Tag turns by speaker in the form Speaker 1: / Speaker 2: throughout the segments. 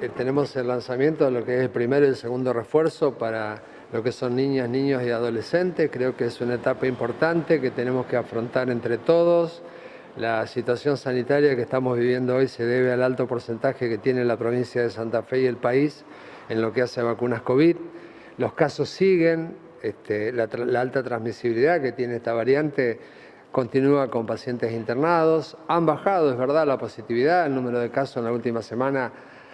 Speaker 1: Eh, Tenemos el lanzamiento de lo que es el primero y el segundo refuerzo para lo que son niñas, niños y adolescentes. Creo que es una etapa importante que tenemos que afrontar entre todos. La situación sanitaria que estamos viviendo hoy se debe al alto porcentaje que tiene la provincia de Santa Fe y el país en lo que hace a vacunas COVID. Los casos siguen, este, la, la alta transmisibilidad que tiene esta variante continúa con pacientes internados. Han bajado, es verdad, la positividad, el número de casos en la última semana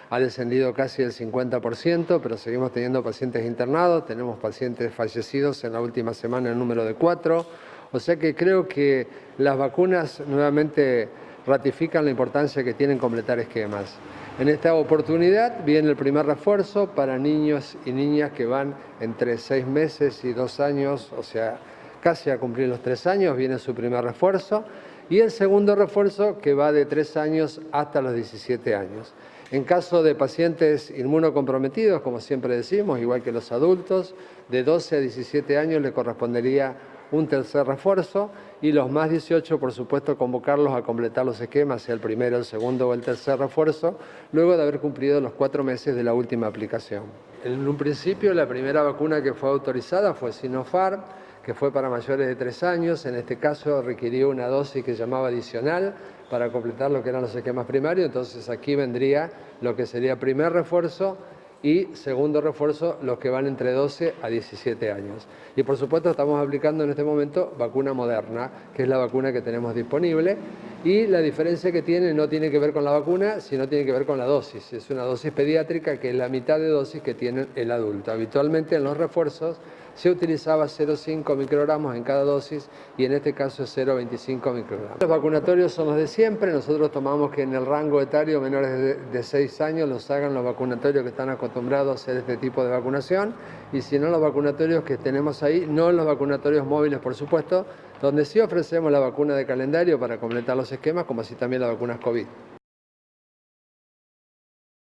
Speaker 1: ha descendido casi el 50%, pero seguimos teniendo pacientes internados, tenemos pacientes fallecidos en la última semana en número de cuatro, o sea que creo que las vacunas nuevamente ratifican la importancia que tienen completar esquemas. En esta oportunidad viene el primer refuerzo para niños y niñas que van entre seis meses y dos años, o sea, casi a cumplir los tres años, viene su primer refuerzo, y el segundo refuerzo que va de tres años hasta los 17 años. En caso de pacientes inmunocomprometidos, como siempre decimos, igual que los adultos, de 12 a 17 años le correspondería un tercer refuerzo y los más 18, por supuesto, convocarlos a completar los esquemas, sea el primero, el segundo o el tercer refuerzo, luego de haber cumplido los cuatro meses de la última aplicación. En un principio, la primera vacuna que fue autorizada fue Sinopharm, que fue para mayores de tres años. En este caso requirió una dosis que llamaba adicional para completar lo que eran los esquemas primarios. Entonces aquí vendría lo que sería primer refuerzo y segundo refuerzo los que van entre 12 a 17 años. Y por supuesto estamos aplicando en este momento vacuna moderna, que es la vacuna que tenemos disponible y la diferencia que tiene no tiene que ver con la vacuna, sino tiene que ver con la dosis. Es una dosis pediátrica que es la mitad de dosis que tiene el adulto. Habitualmente en los refuerzos se utilizaba 0,5 microgramos en cada dosis y en este caso es 0,25 microgramos. Los vacunatorios son los de siempre, nosotros tomamos que en el rango etario menores de, de 6 años los hagan los vacunatorios que están acostumbrados a hacer este tipo de vacunación y si no los vacunatorios que tenemos ahí, no los vacunatorios móviles por supuesto, donde sí ofrecemos la vacuna de calendario para completar los esquemas como así también las vacunas COVID.